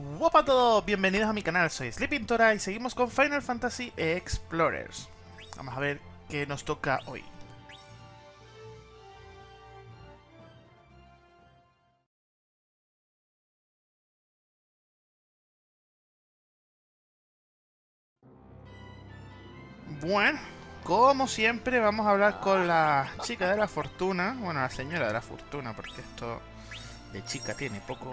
Hola a todos, bienvenidos a mi canal, soy Sleepintora y seguimos con Final Fantasy Explorers. Vamos a ver qué nos toca hoy. Bueno, como siempre vamos a hablar con la chica de la fortuna, bueno, la señora de la fortuna, porque esto de chica tiene poco.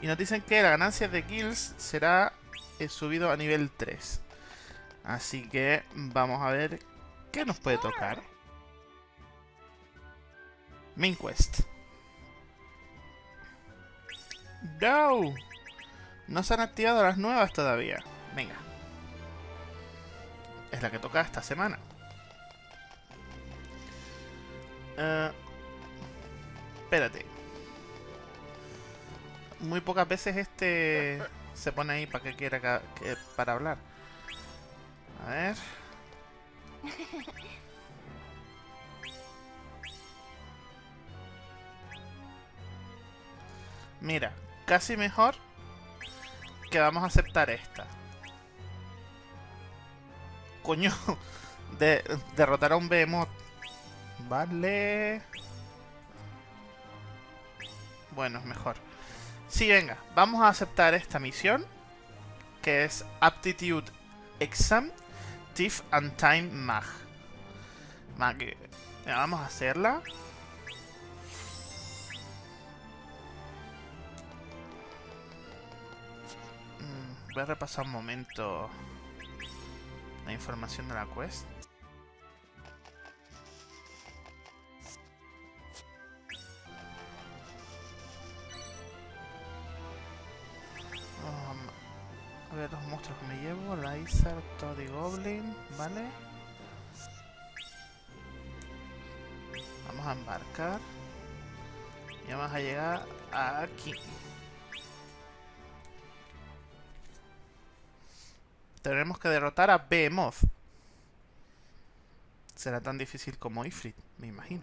Y nos dicen que la ganancia de kills será eh, subido a nivel 3. Así que vamos a ver qué nos puede tocar. Main Quest. No. No se han activado las nuevas todavía. Venga. Es la que toca esta semana. Eh, espérate. Muy pocas veces este se pone ahí para que quiera que, para hablar. A ver. Mira, casi mejor que vamos a aceptar esta. Coño, de, derrotar a un Behemoth. Vale. Bueno, mejor. Sí, venga, vamos a aceptar esta misión. Que es Aptitude Exam Tiff and Time Mag. Mag. Vamos a hacerla. Mm, voy a repasar un momento la información de la quest. A ver los monstruos que me llevo. Lizard, Toddy Goblin, ¿vale? Vamos a embarcar. Y vamos a llegar aquí. Tenemos que derrotar a Behemoth. Será tan difícil como Ifrit, me imagino.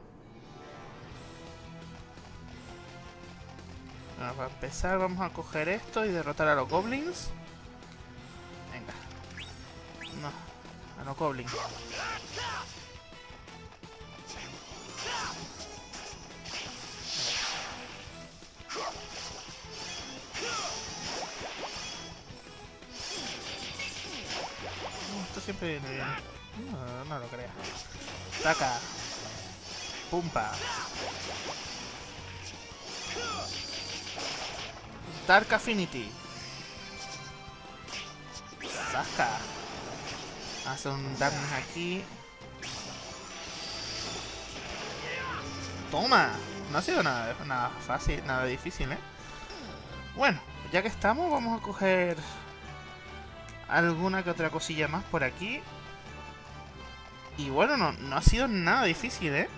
Bueno, para empezar vamos a coger esto y derrotar a los goblins. No, a los goblins. Esto siempre viene bien. No, no lo creas. Pumpa. Dark Affinity. Saca. Hace un damage aquí. Toma. No ha sido nada, nada fácil, nada difícil, ¿eh? Bueno, ya que estamos, vamos a coger alguna que otra cosilla más por aquí. Y bueno, no, no ha sido nada difícil, ¿eh?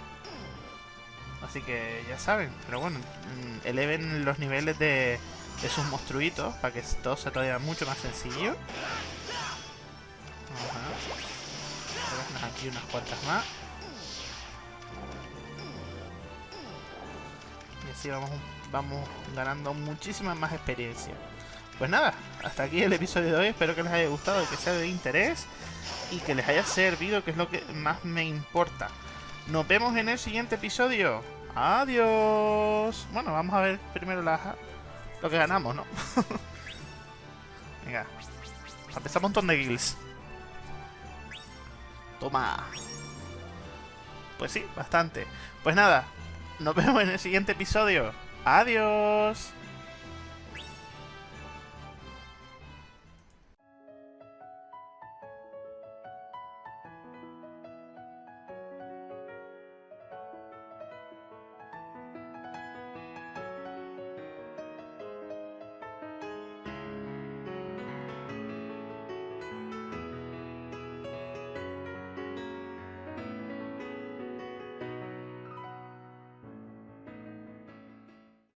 Así que ya saben. Pero bueno, mm, eleven los niveles de, de sus monstruitos para que todo sea todavía mucho más sencillo. Aquí unas cuantas más. Y así vamos, vamos ganando muchísima más experiencia. Pues nada, hasta aquí el episodio de hoy. Espero que les haya gustado, que sea de interés y que les haya servido, que es lo que más me importa. Nos vemos en el siguiente episodio. Adiós. Bueno, vamos a ver primero la, lo que ganamos, ¿no? Venga. Empezamos un montón de guilds. Toma. Pues sí, bastante. Pues nada, nos vemos en el siguiente episodio. Adiós.